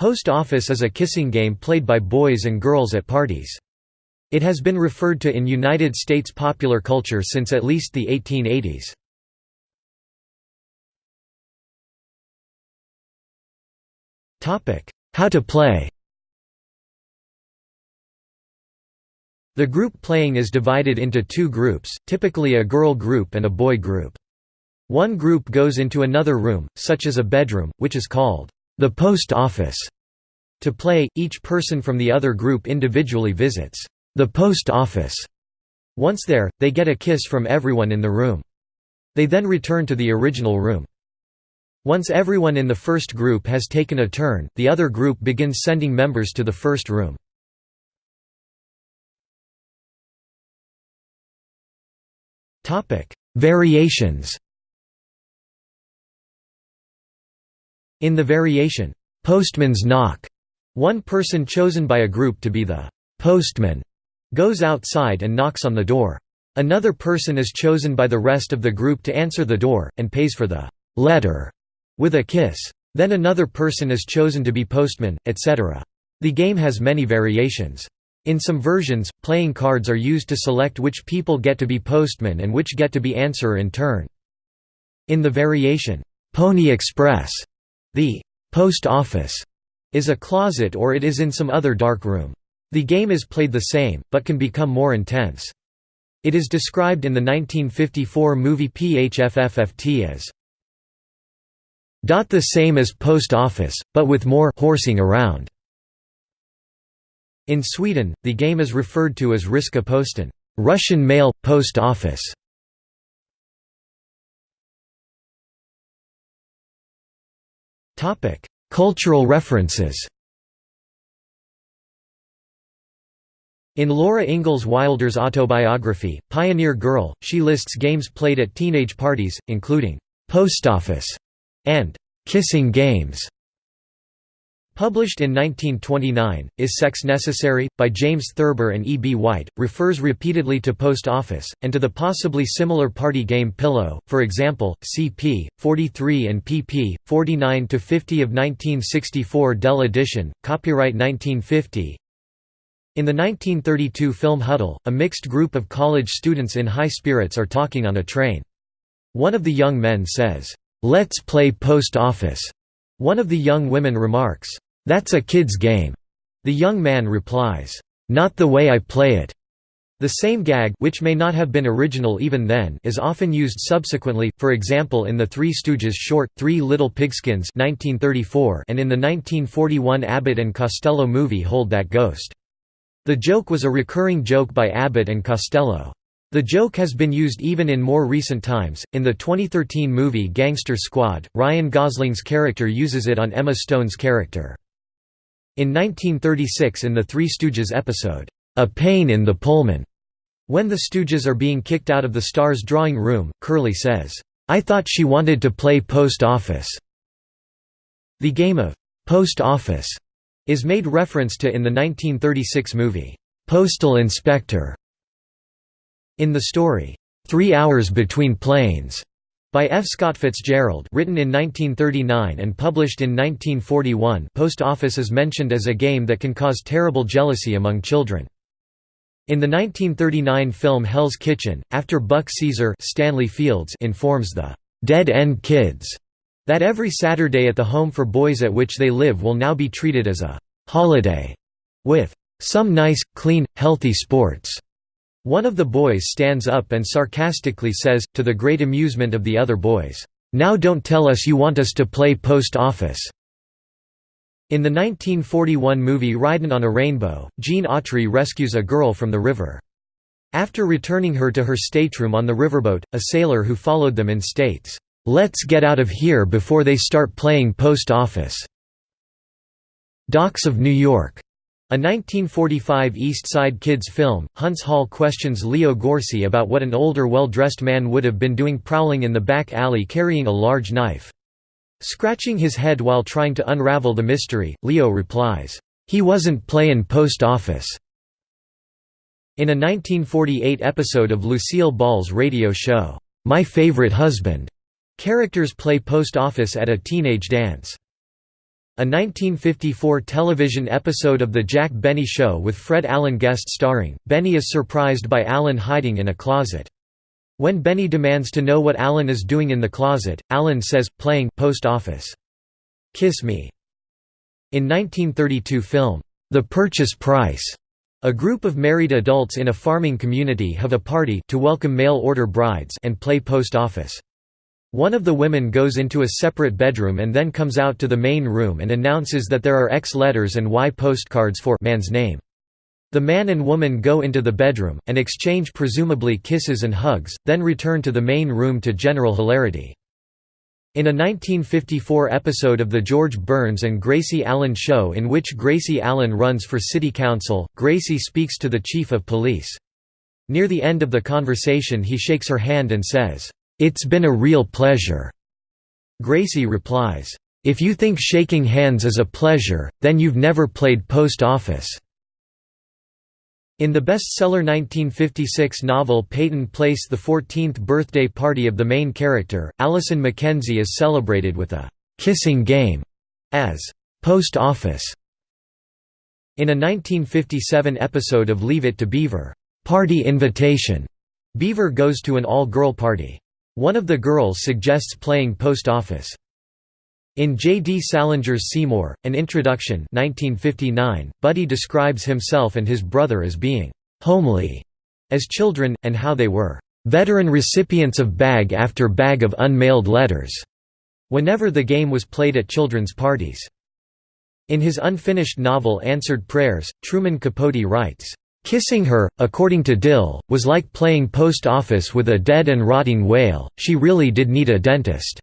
Post Office is a kissing game played by boys and girls at parties. It has been referred to in United States popular culture since at least the 1880s. How to play The group playing is divided into two groups, typically a girl group and a boy group. One group goes into another room, such as a bedroom, which is called the post office. To play, each person from the other group individually visits the post office. Once there, they get a kiss from everyone in the room. They then return to the original room. Once everyone in the first group has taken a turn, the other group begins sending members to the first room. Variations In the variation, "'Postman's Knock' one person chosen by a group to be the "'postman' goes outside and knocks on the door. Another person is chosen by the rest of the group to answer the door, and pays for the "'letter' with a kiss. Then another person is chosen to be postman, etc. The game has many variations. In some versions, playing cards are used to select which people get to be postman and which get to be answerer in turn. In the variation, "'Pony Express' The post office is a closet or it is in some other dark room. The game is played the same, but can become more intense. It is described in the 1954 movie PHFFFT as the same as post office, but with more horsing around. In Sweden, the game is referred to as Ryska Posten Russian mail, post office. Cultural references In Laura Ingalls Wilder's autobiography, Pioneer Girl, she lists games played at teenage parties, including «post office» and «kissing games». Published in 1929, Is Sex Necessary? by James Thurber and E. B. White, refers repeatedly to post office, and to the possibly similar party game Pillow, for example, cp. 43 and pp. 49–50 of 1964 Dell edition, copyright 1950 In the 1932 film Huddle, a mixed group of college students in high spirits are talking on a train. One of the young men says, "'Let's play post office'." One of the young women remarks, "'That's a kid's game'." The young man replies, "'Not the way I play it'." The same gag which may not have been original even then is often used subsequently, for example in the Three Stooges short, Three Little Pigskins 1934 and in the 1941 Abbott and Costello movie Hold That Ghost. The joke was a recurring joke by Abbott and Costello. The joke has been used even in more recent times. In the 2013 movie Gangster Squad, Ryan Gosling's character uses it on Emma Stone's character. In 1936 in the Three Stooges episode, A Pain in the Pullman, when the Stooges are being kicked out of the star's drawing room, Curly says, I thought she wanted to play post office. The game of post office is made reference to in the 1936 movie, Postal Inspector. In the story, Three Hours Between Planes, by F. Scott Fitzgerald written in 1939 and published in 1941 Post Office is mentioned as a game that can cause terrible jealousy among children. In the 1939 film Hell's Kitchen, after Buck Caesar Stanley Fields informs the «dead end kids» that every Saturday at the home for boys at which they live will now be treated as a «holiday» with «some nice, clean, healthy sports». One of the boys stands up and sarcastically says, to the great amusement of the other boys, "'Now don't tell us you want us to play post office." In the 1941 movie Ridin' on a Rainbow, Gene Autry rescues a girl from the river. After returning her to her stateroom on the riverboat, a sailor who followed them in states, "'Let's get out of here before they start playing post office." Docks of New York a 1945 East Side Kids film, Huntz Hall questions Leo Gorcey about what an older well-dressed man would have been doing prowling in the back alley carrying a large knife. Scratching his head while trying to unravel the mystery, Leo replies, "'He wasn't playin' post office." In a 1948 episode of Lucille Ball's radio show, "'My Favorite Husband'", characters play post office at a teenage dance. A 1954 television episode of The Jack Benny Show with Fred Allen guest starring, Benny is surprised by Allen hiding in a closet. When Benny demands to know what Allen is doing in the closet, Allen says, playing post office. Kiss Me. In 1932 film, The Purchase Price, a group of married adults in a farming community have a party to welcome mail-order brides and play post office. One of the women goes into a separate bedroom and then comes out to the main room and announces that there are X letters and Y postcards for man's name. The man and woman go into the bedroom, and exchange presumably kisses and hugs, then return to the main room to general hilarity. In a 1954 episode of The George Burns and Gracie Allen Show in which Gracie Allen runs for city council, Gracie speaks to the chief of police. Near the end of the conversation he shakes her hand and says, "'It's been a real pleasure." Gracie replies, "'If you think shaking hands is a pleasure, then you've never played post office.'" In the bestseller 1956 novel Peyton Place the 14th birthday party of the main character, Allison Mackenzie is celebrated with a «kissing game» as «post office». In a 1957 episode of Leave It to Beaver, «Party Invitation», Beaver goes to an all-girl party. One of the girls suggests playing post office. In J. D. Salinger's Seymour, An Introduction 1959, Buddy describes himself and his brother as being «homely» as children, and how they were «veteran recipients of bag after bag of unmailed letters» whenever the game was played at children's parties. In his unfinished novel Answered Prayers, Truman Capote writes, "...kissing her, according to Dill, was like playing post office with a dead and rotting whale, she really did need a dentist."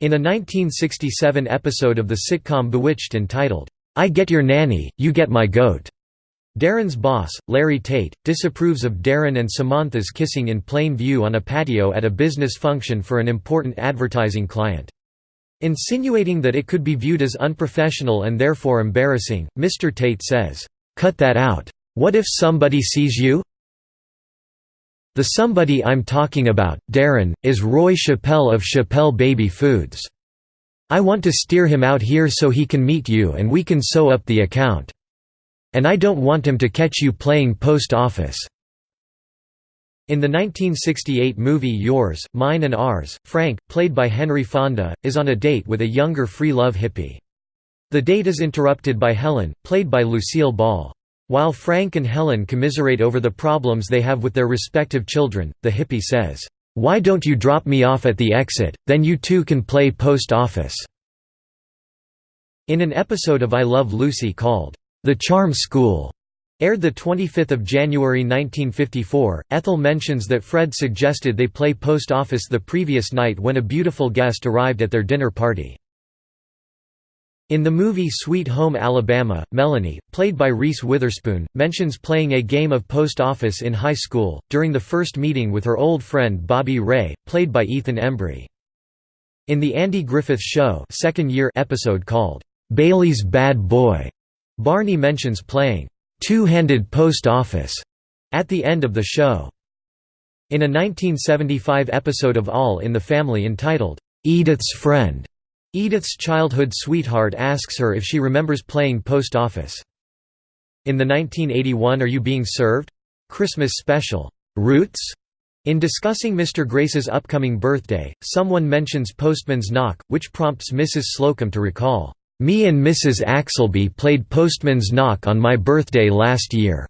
In a 1967 episode of the sitcom Bewitched entitled, I Get Your Nanny, You Get My Goat, Darrin's boss, Larry Tate, disapproves of Darrin and Samantha's kissing in plain view on a patio at a business function for an important advertising client. Insinuating that it could be viewed as unprofessional and therefore embarrassing, Mr. Tate says, "'Cut that out. What if somebody sees you?' The somebody I'm talking about, Darrin, is Roy Chappelle of Chappelle Baby Foods. I want to steer him out here so he can meet you and we can sew up the account. And I don't want him to catch you playing post office." In the 1968 movie Yours, Mine and Ours, Frank, played by Henry Fonda, is on a date with a younger free love hippie. The date is interrupted by Helen, played by Lucille Ball. While Frank and Helen commiserate over the problems they have with their respective children, the hippie says, "'Why don't you drop me off at the exit, then you two can play post office." In an episode of I Love Lucy called, "'The Charm School' aired 25 January 1954, Ethel mentions that Fred suggested they play post office the previous night when a beautiful guest arrived at their dinner party. In the movie Sweet Home Alabama, Melanie, played by Reese Witherspoon, mentions playing a game of post office in high school, during the first meeting with her old friend Bobby Ray, played by Ethan Embry. In the Andy Griffith Show second year episode called, "'Bailey's Bad Boy", Barney mentions playing, two-handed post office", at the end of the show. In a 1975 episode of All in the Family entitled, "'Edith's Friend", Edith's childhood sweetheart asks her if she remembers playing post office. In the 1981 Are You Being Served? Christmas special, Roots? In discussing Mr. Grace's upcoming birthday, someone mentions Postman's Knock, which prompts Mrs. Slocum to recall, "...me and Mrs. Axelby played Postman's Knock on my birthday last year."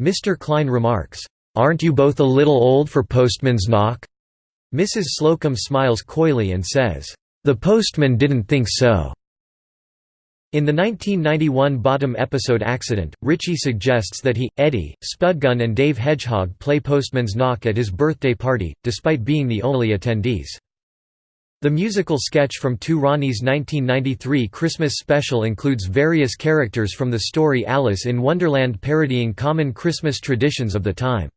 Mr. Klein remarks, "...aren't you both a little old for Postman's Knock?" Mrs. Slocum smiles coyly and says, the postman didn't think so. In the 1991 Bottom episode Accident, Richie suggests that he, Eddie, Spudgun and Dave Hedgehog play Postman's Knock at his birthday party, despite being the only attendees. The musical sketch from Two Ronnies' 1993 Christmas special includes various characters from the story Alice in Wonderland parodying common Christmas traditions of the time.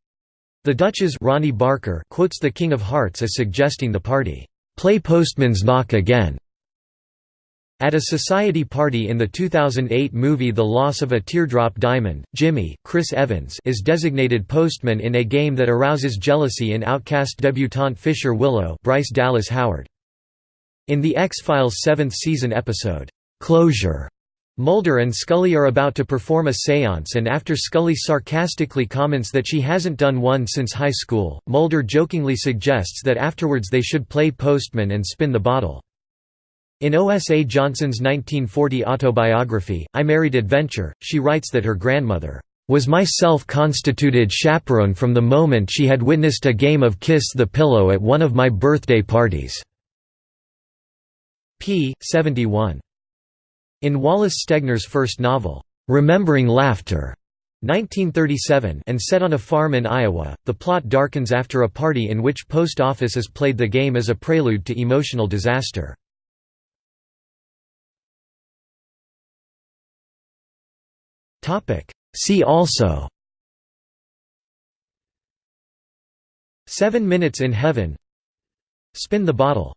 The Duchess Ronnie Barker quotes the King of Hearts as suggesting the party Play Postman's Knock again. At a society party in the 2008 movie The Loss of a Teardrop Diamond, Jimmy Chris Evans is designated postman in a game that arouses jealousy in outcast debutante Fisher Willow Bryce Dallas Howard. In the X-Files seventh season episode, "'Closure' Mulder and Scully are about to perform a seance and after Scully sarcastically comments that she hasn't done one since high school, Mulder jokingly suggests that afterwards they should play postman and spin the bottle. In O.S.A. Johnson's 1940 autobiography, I Married Adventure, she writes that her grandmother was my self-constituted chaperone from the moment she had witnessed a game of Kiss the Pillow at one of my birthday parties." p. 71. In Wallace Stegner's first novel, "'Remembering Laughter' 1937 and set on a farm in Iowa, the plot darkens after a party in which Post Office is played the game as a prelude to emotional disaster. See also Seven Minutes in Heaven Spin the Bottle